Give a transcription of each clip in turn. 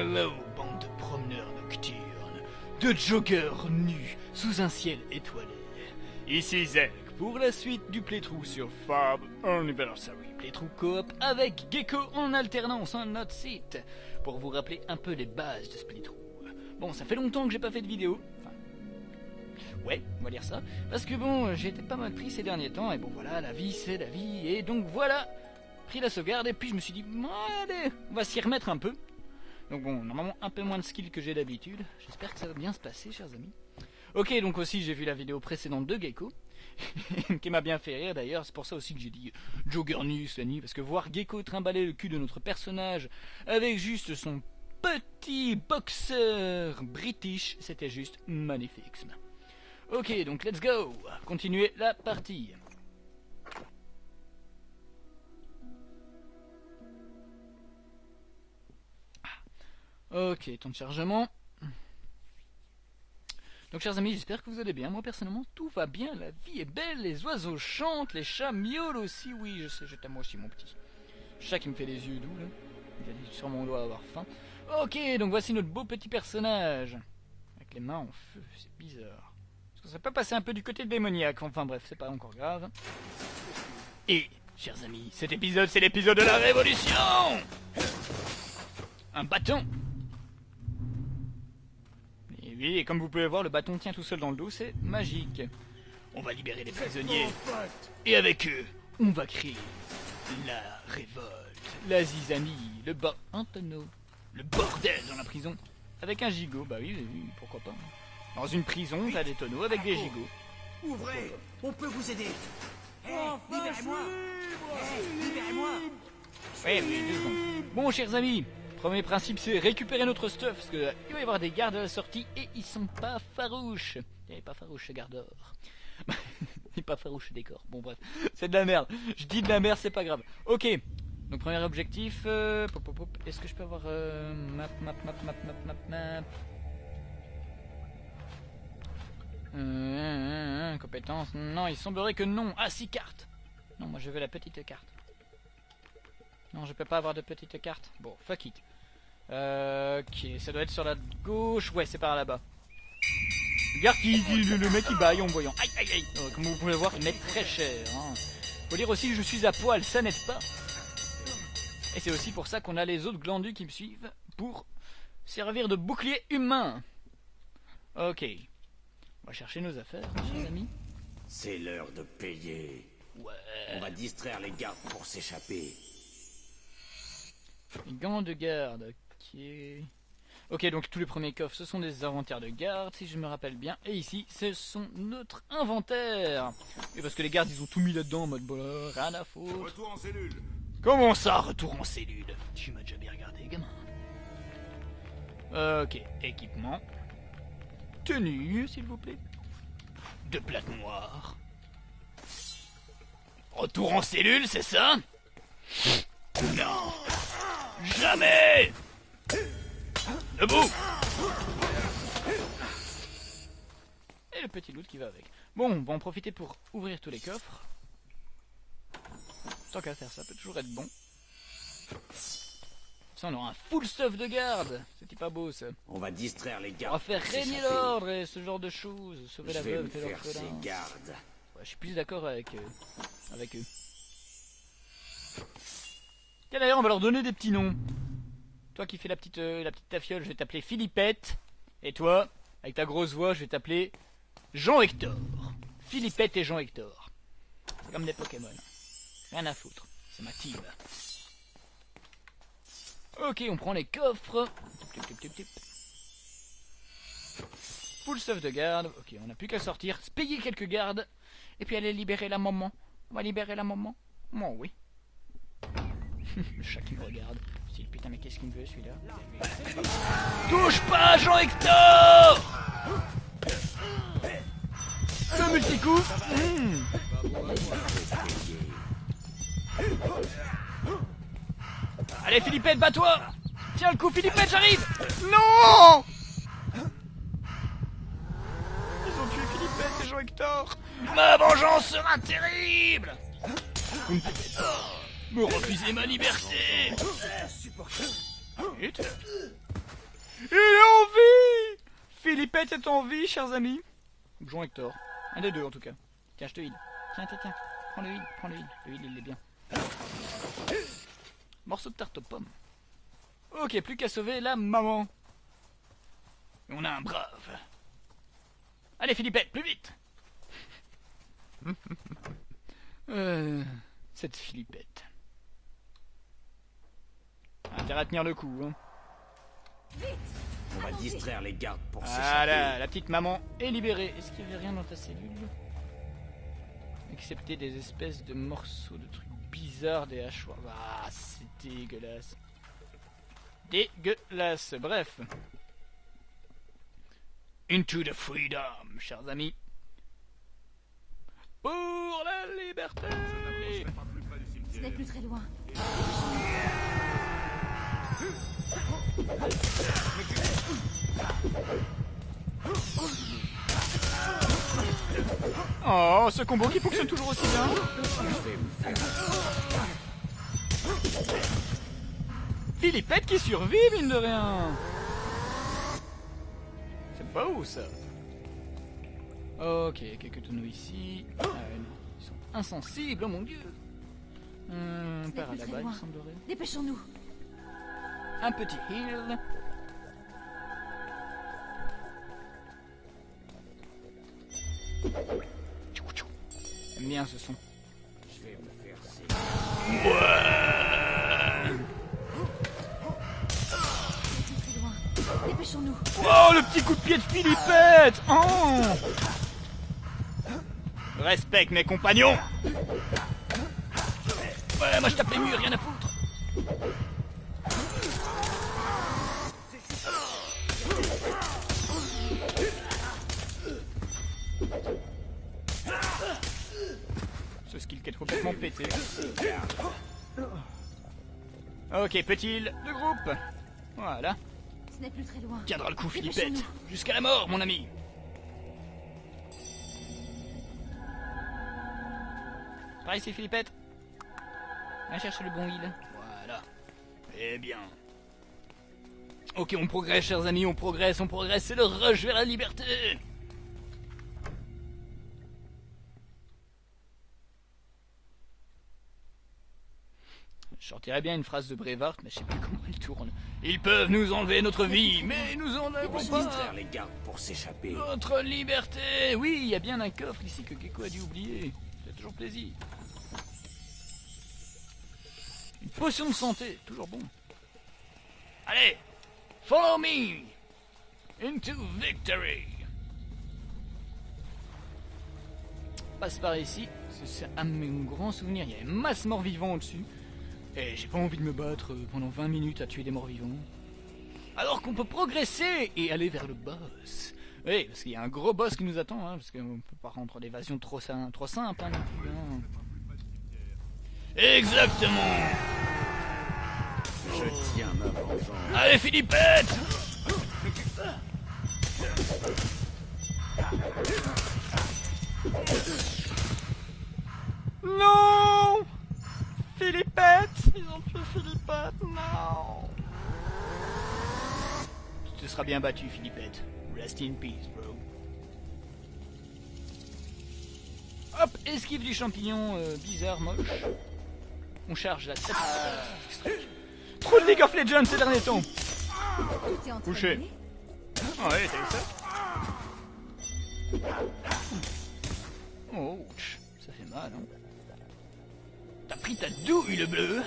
Hello, bande de promeneurs nocturnes, de joggeurs nus sous un ciel étoilé. Ici Zek pour la suite du playthrough sur Fab Anniversary. Playthrough coop avec Gecko en alternance en notre site pour vous rappeler un peu les bases de ce playthrough. Bon, ça fait longtemps que j'ai pas fait de vidéo. Enfin, ouais, on va dire ça. Parce que bon, été pas mal pris ces derniers temps et bon voilà, la vie c'est la vie et donc voilà, pris la sauvegarde et puis je me suis dit, allez, on va s'y remettre un peu. Donc bon, normalement un peu moins de skill que j'ai d'habitude. J'espère que ça va bien se passer, chers amis. Ok, donc aussi j'ai vu la vidéo précédente de Gecko, qui m'a bien fait rire d'ailleurs, c'est pour ça aussi que j'ai dit Jogger News la nuit, parce que voir Gecko trimballer le cul de notre personnage avec juste son petit boxeur british, c'était juste magnifique. Ok, donc let's go, continuer la partie. Ok, temps de chargement. Donc chers amis, j'espère que vous allez bien. Moi personnellement, tout va bien, la vie est belle, les oiseaux chantent, les chats miaulent aussi. Oui, je sais, je t'aime aussi mon petit. Chat qui me fait des yeux doux là. Il a sûrement doit avoir faim. Ok, donc voici notre beau petit personnage. Avec les mains en feu, c'est bizarre. Est-ce ça peut passer un peu du côté démoniaque Enfin bref, c'est pas encore grave. Et, chers amis, cet épisode, c'est l'épisode de la révolution Un bâton Et oui, et comme vous pouvez voir, le bâton tient tout seul dans le dos, c'est magique. On va libérer les prisonniers. Et avec eux, on va créer la révolte, la zizanie, le un tonneau, le bordel dans la prison. Avec un gigot, bah oui, oui, pourquoi pas. Dans une prison, t'as des tonneaux avec des gigots. Ouvrez On peut vous aider Hé, libérez-moi Hé, libérez-moi Ouais, oui, deux secondes. Bon, chers amis, premier principe, c'est récupérer notre stuff, parce que il va y avoir des gardes à la sortie, et ils sont pas farouches. Eh, pas farouches, ce gardeur. Et pas farouche décor. Bon bref, c'est de la merde. Je dis de la merde, c'est pas grave. Ok. Donc premier objectif. euh. Est-ce que je peux avoir euh, map, map, map, map, map, map, map? Euh, compétences. Non, il semblerait que non. Ah si carte. Non, moi je veux la petite carte. Non, je peux pas avoir de petite carte. Bon, fuck it. Euh, ok, ça doit être sur la gauche. Ouais, c'est par là-bas. Regarde qui, qui- le, mec qui baille en voyant. Aïe aïe aïe. Euh, comme vous pouvez le voir, il met très cher. Hein. Faut dire aussi que je suis à poil, ça n'aide pas. Et c'est aussi pour ça qu'on a les autres glandus qui me suivent pour servir de bouclier humain. Ok. On va chercher nos affaires, chers amis. C'est l'heure de payer. Ouais. On va distraire les gardes pour s'échapper. Gants de garde. Ok. Ok, donc tous les premiers coffres, ce sont des inventaires de garde, si je me rappelle bien. Et ici, ce sont notre inventaire. Et parce que les gardes, ils ont tout mis là-dedans en mode bon, rien à foutre. Retour en cellule. Comment ça, retour en cellule? Tu m'as déjà bien regardé, gamin. Ok, équipement. Tenue, s'il vous plaît. Deux plaques noires. Retour en cellule, c'est ça? Non Jamais Debout Et le petit loot qui va avec. Bon, on va en profiter pour ouvrir tous les coffres. Tant qu'à faire, ça peut toujours être bon. Ça, on aura un full stuff de garde. C'était pas beau, ça. On va distraire les On gardes. va faire régner l'ordre et ce genre de choses. Sauver Je la veuve et l'orphelin. Ouais, je suis plus d'accord avec, euh, avec eux. Tiens, d'ailleurs, on va leur donner des petits noms. Toi qui fais la petite, euh, la petite tafiole, je vais t'appeler Philippette. Et toi, avec ta grosse voix, je vais t'appeler Jean-Hector. Philippette et Jean-Hector. Comme des Pokémon. Rien à foutre. C'est ma team. Ok, on prend les coffres. Full stuff de garde. Ok, on n'a plus qu'à sortir, payer quelques gardes, et puis aller libérer la maman. On va libérer la maman Moi, oui. Le chat qui me regarde. Dis, putain, mais qu'est-ce qu'il me veut celui-là Touche pas, Jean-Hector Le multi-coup Hmm. Allez, Philippette, bats-toi. Tiens le coup, Philippette, j'arrive. Non Ils ont tué Philippette et Jean-Hector. Ma vengeance sera terrible Me refuser ma liberté. Il est en vie Philippette est en vie, chers amis. Ou Jean Hector. Un des deux, en tout cas. Tiens, je te heal. Tiens, tiens, tiens. Prends le heal, prends le heal. Le heal, il est bien. Morceau de tarte aux pommes. Ok, plus qu'à sauver la maman. Et on a un brave. Allez, Philippette, plus vite Euh, Cette Philippette. Intérêt à tenir le coup, hein. On va distraire les gardes pour. Voilà, la petite maman est libérée. Est-ce qu'il y avait rien dans ta cellule? Excepté des espèces de morceaux de trucs bizarres, des hachoirs. Ah, c'est dégueulasse. Dégueulasse, bref. Into the freedom, chers amis. Pour la liberté Ce n'est plus très loin. Oh, ce combo qui fonctionne toujours aussi bien. Philippette qui survit, mine de rien. C'est beau, ça. Ok, quelques tonneaux ici. Ah, ouais, non, ils sont insensibles, oh mon dieu. Hum, par là-bas, il semblerait. Dépêchons-nous. Un petit heal. J'aime bien ce son. Je vais me faire loin. Dépêchons-nous. Oh, le petit coup de pied de Philippette Oh Respecte mes compagnons Ouais, moi je tape les murs, rien à foutre Ok, petit heal de groupe. Voilà. Ce n'est plus très loin. Tiendra le coup. Philippette. Jusqu'à la mort, mon ami. Par ici, Philippette. Va chercher le bon heal. Voilà. Eh bien. Ok, on progresse, chers amis, on progresse, on progresse. C'est le rush vers la liberté. Sortirais bien une phrase de Brevard, mais je sais plus comment elle tourne. Ils peuvent nous enlever notre vie, mais nous en avons pas Distraire les gardes pour s'échapper. notre liberté. Oui, il y a bien un coffre ici que Gecko a dû oublier. C'est toujours plaisir. Une potion de santé, toujours bon. Allez, follow me into victory. Passe par ici. C'est- mon grand souvenir. Il y a une masse morts-vivants au-dessus. Et j'ai pas envie de me battre euh, pendant 20 minutes à tuer des morts-vivants. Alors qu'on peut progresser et aller vers le boss. Oui, parce qu'il y a un gros boss qui nous attend, hein, parce qu'on peut pas rendre l'évasion trop, sim- trop simple. Hein, non plus, hein. Exactement Je tiens ma vengeance. Allez, Philippette Non Philippette Ils ont tué Philippette, non Tu te seras bien battu, Philippette. Rest in peace, bro. Hop, esquive du champignon euh, bizarre, moche. On charge la tête. Trop de League of Legends ces derniers temps Couché. d'aller. Ah ouais, t'as vu ça Oh, ouch, ça fait mal, hein. Pris ta douille, le bleu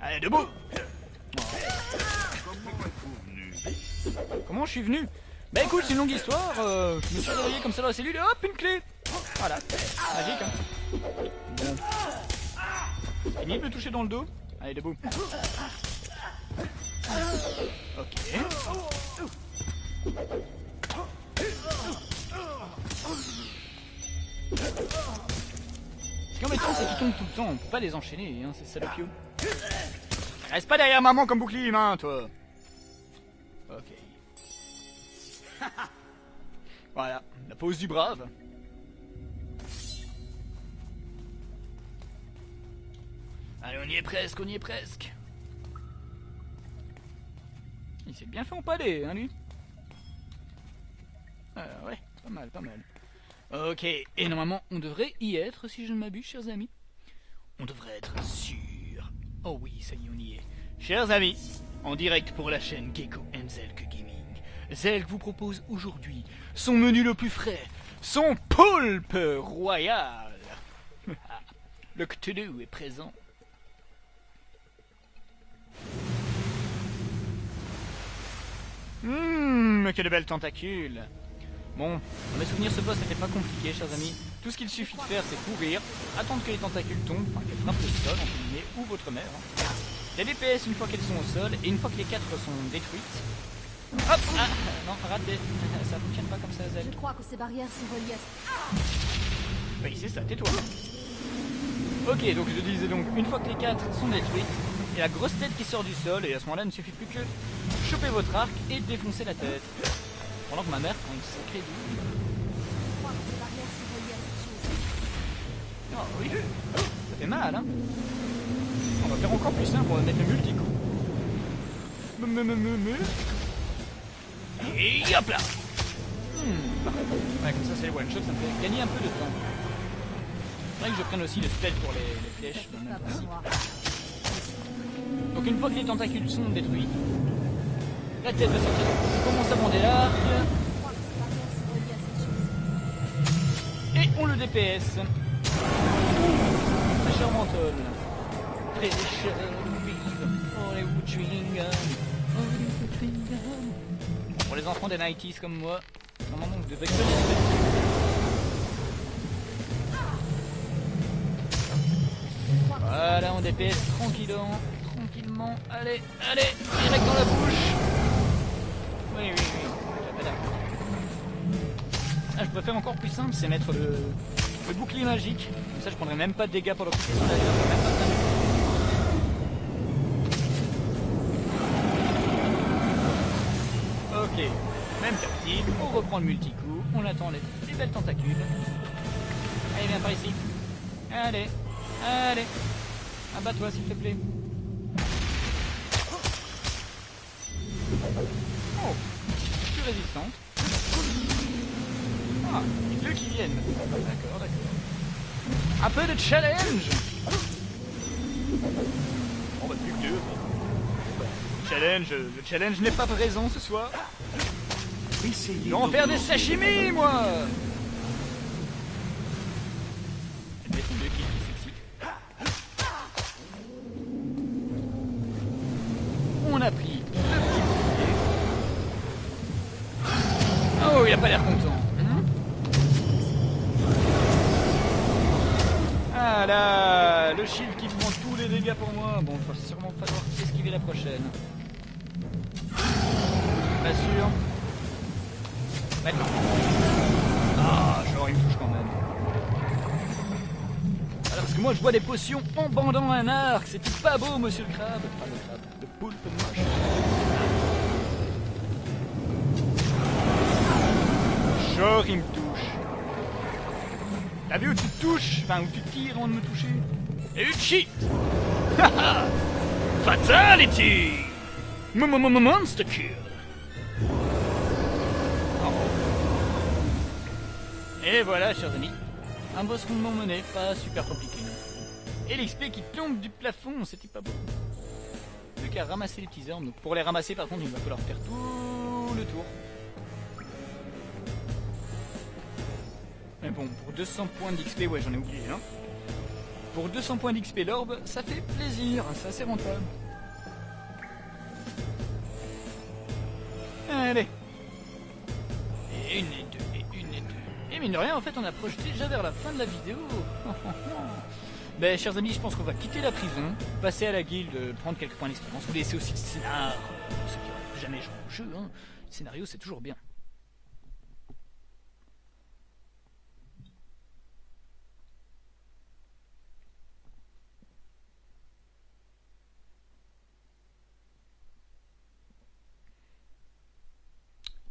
Allez, debout Comment je suis venu? Bah écoute, c'est une longue histoire. euh, je me suis réveillé comme ça dans la cellule et hop, une clé Voilà, magique, hein. Fini de me toucher dans le dos Allez, debout. Ok. Ce qui est c'est qu'ils tombent tout le temps, on peut pas les enchaîner, hein, ces salopios. Reste pas derrière maman comme bouclier humain, toi Ok. voilà, la pose du brave. Allez, on y est presque, on y est presque. Il s'est bien fait en empaler, hein, lui ah ouais, pas mal, pas mal. Ok, et normalement, on devrait y être, si je ne m'abuse, chers amis. On devrait être sûr. Oh oui, ça y est, on y est. Chers amis, en direct pour la chaîne Gecko Zelk Gaming, Zelk vous propose aujourd'hui son menu le plus frais, son poulpe royal. le Cthulhu est présent. Hum, que de belles tentacules. Bon, dans mes souvenirs, ce boss n'était pas compliqué, chers amis. Tout ce qu'il suffit de faire, c'est courir, attendre que les tentacules tombent, enfin qu'elles frappent le sol, entre guillemets, ou votre mère. Hein. Les DPS une fois qu'elles sont au sol, et une fois que les quatre sont détruites. Hop Ah Non, raté. Ça fonctionne pas comme ça, Zel. Je crois que ces barrières sont reliées à... Oui, c'est ça, tais-toi. Ok, donc je disais donc, une fois que les quatre sont détruites, il y a la grosse tête qui sort du sol, et à ce moment-là, il ne suffit plus que choper votre arc et défoncer la tête. Pendant que ma mère prend une sacrée. Oh oui, ça fait mal, hein On va faire encore plus on va mettre le multi-coup. Me. Et hop là Hmm. Ouais, comme ça c'est le one shot, ça me fait gagner un peu de temps. Faudrait que je prenne aussi le spell pour les, les flèches. pour. Donc une fois que les tentacules sont détruits, la tête va sortir. Je commence à bander l'arc et on le DPS. Menthol. Fraîcheur vive. Hollywood chewing gum. Hollywood chewing gum. Pour les enfants des 90s comme moi, normalement vous devez connaître. Voilà, on DPS tranquillement, tranquillement. Allez, allez, direct dans la bouche. Oui, oui, oui. Ah, je préfère encore plus simple, c'est mettre le, bouclier magique. Comme ça, je prendrai même pas de dégâts pour le d'ailleurs. Ok, même tactique, on reprend le multi-coup, on attend les, les belles tentacules. Allez, viens par ici. Allez, allez. Abat-toi s'il te plaît. Plus résistante. Ah, les deux qui viennent. D'accord, d'accord. Un peu de challenge On va plus que deux. Challenge, le challenge n'est pas présent ce soir. Essayez Je vais en faire des sashimi, moi Ah, genre il me touche quand même. Alors parce que moi je bois des potions en bandant un arc, c'est pas beau monsieur le crabe. Enfin le crabe, le poulpe moche. Genre il me touche. T'as vu où tu touches? Enfin où tu tires avant de me toucher? Et une Haha Fatality Mo- mo- mo- Monster kill Et voilà, chers amis, un boss rondement mené, pas super compliqué. Et l'XP qui tombe du plafond, c'était pas beau. Plus qu'à ramasser les petits orbes. Donc pour les ramasser, par contre, il va falloir faire tout le tour. Mais bon, pour 200 points d'XP, ouais, j'en ai oublié, hein. Pour 200 points d'XP l'orbe, ça fait plaisir, c'est assez rentable. Mine de rien, en fait, on approche déjà vers la fin de la vidéo. Ben, chers amis, je pense qu'on va quitter la prison, passer à la guilde, prendre quelques points d'expérience, vous laisser aussi le scénar. Ceux qui n'auraient jamais joué au jeu, hein. Le scénario, c'est toujours bien.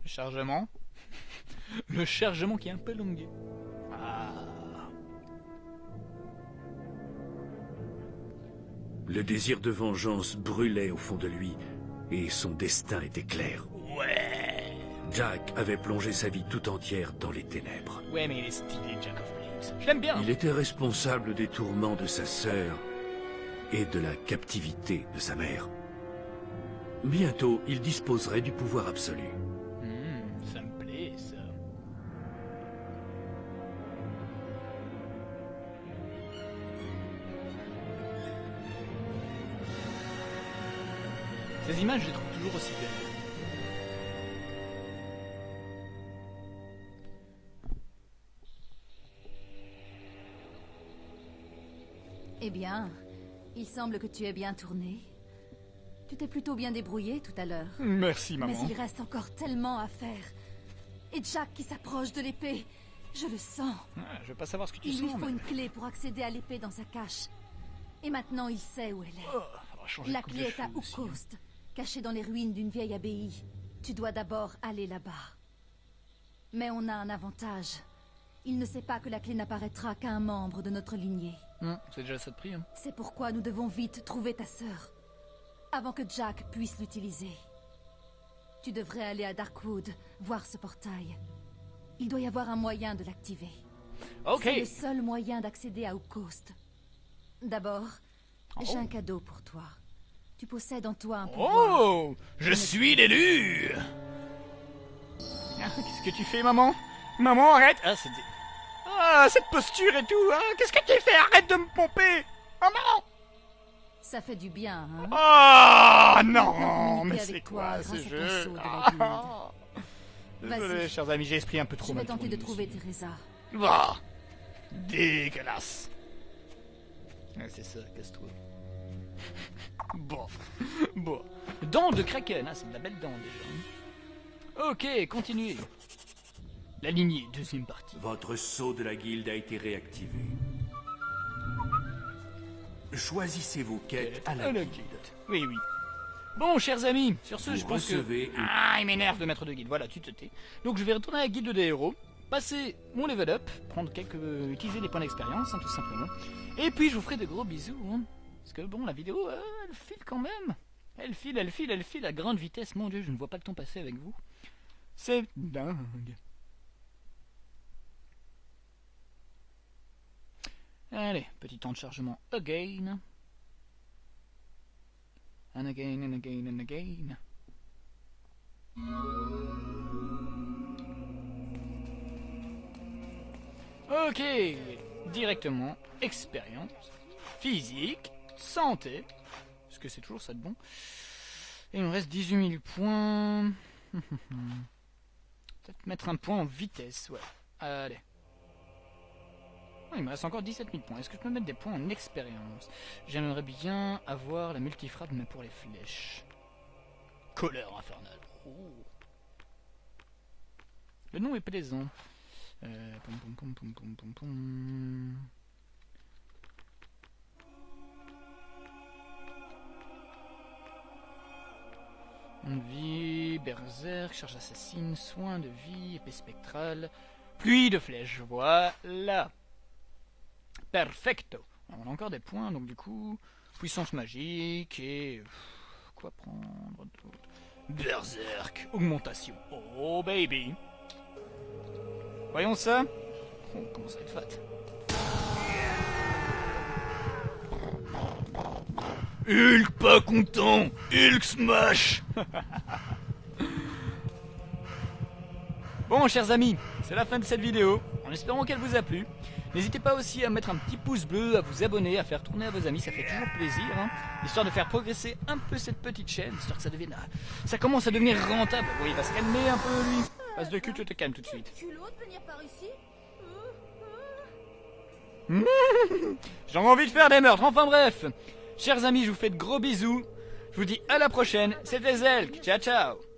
Chargement. Le chargement qui est un peu longué. Ah. Le désir de vengeance brûlait au fond de lui, et son destin était clair. Ouais. Jack avait plongé sa vie tout entière dans les ténèbres. Ouais, mais il est stylé, Jack of Blades. Je l'aime bien. Il était responsable des tourments de sa sœur et de la captivité de sa mère. Bientôt, il disposerait du pouvoir absolu. Ces images, je les trouve toujours aussi belles. Eh bien, il semble que tu aies bien tourné. Tu t'es plutôt bien débrouillé tout à l'heure. Merci, Mais maman. il reste encore tellement à faire. Et Jack qui s'approche de l'épée. Je le sens. Ah, je veux pas savoir ce que tu Il lui sens, faut mais... une clé pour accéder à l'épée dans sa cache. Et maintenant, il sait où elle est. Oh, La clé est à. Oukost, dans les ruines d'une vieille abbaye. Tu dois d'abord aller là-bas. Mais on a un avantage. Il ne sait pas que la clé n'apparaîtra qu'à un membre de notre lignée. Hmm, c'est déjà ça de prix. Hein. C'est pourquoi nous devons vite trouver ta sœur. Avant que Jack puisse l'utiliser. Tu devrais aller à Darkwood, voir ce portail. Il doit y avoir un moyen de l'activer. Ok. C'est le seul moyen d'accéder à Oukost. D'abord, j'ai Oh. un cadeau pour toi. Tu possèdes en toi un pouvoir. Oh Je suis l'élu Ah, Qu'est-ce que tu fais, maman? Maman, arrête Ah, c'était... Ah, cette posture et tout hein Qu'est-ce que tu fais? Arrête de me pomper Maman Ça fait du bien, hein Ah Maintenant, non Mais avec c'est quoi ce jeu? Ah. Vas-y. Désolé, chers amis, j'ai esprit un peu trop Je vais mal tenter de trouver. Teresa. Ah, dégueulasse. Ouais, c'est ça, casse-toi. Bon, bon. Dents de Kraken, ah, c'est de la belle dent déjà. Ok, continuez. La lignée, deuxième partie. Votre sceau de la guilde a été réactivé. Choisissez vos quêtes à la la guilde. guilde. Oui, oui. Bon, chers amis, sur ce, Vous je pense que... une- Ah, il m'énerve de mettre de guilde. Voilà, tu te tais. Donc, je vais retourner à la guilde des héros, passer mon level up, prendre quelques... utiliser les points d'expérience, hein, tout simplement. Et puis, je vous ferai de gros bisous. hein. Parce que, bon, la vidéo, euh, elle file quand même. Elle file, elle file, elle file à grande vitesse. Mon Dieu, je ne vois pas le temps passer avec vous. C'est dingue. Allez, petit temps de chargement again. And again and again and again. Ok, directement, expérience, physique, santé, parce que c'est toujours ça de bon? Et il me reste 18 000 points. Peut-être mettre un point en vitesse, ouais. Allez. Oh, il me reste encore 17 000 points. Est-ce que je peux mettre des points en expérience? J'aimerais bien avoir la multifrappe, mais pour les flèches. Colère infernale. Oh. Le nom est plaisant. Euh, pom, pom, pom, pom, pom, pom, pom. On vie, berserk, charge assassine, soin de vie, épée spectrale, pluie de flèches, voilà. Perfecto. Alors, on a encore des points, donc du coup, puissance magique et... Quoi prendre d'autre? Berserk, augmentation. Oh baby. Voyons ça. Oh, comment ça être fat? Hulk pas content Hulk smash Bon, chers amis, c'est la fin de cette vidéo, en espérant qu'elle vous a plu. N'hésitez pas aussi à mettre un petit pouce bleu, à vous abonner, à faire tourner à vos amis, ça fait toujours plaisir, hein, histoire de faire progresser un peu cette petite chaîne, histoire que ça devienne... ah, Ça commence à devenir rentable. Oui, il va se calmer un peu, lui. Passe de cul, tu te calmes tout de suite. J'ai envie de faire des meurtres, enfin bref. Chers amis, je vous fais de gros bisous. Je vous dis à la prochaine, c'était Zelk, ciao ciao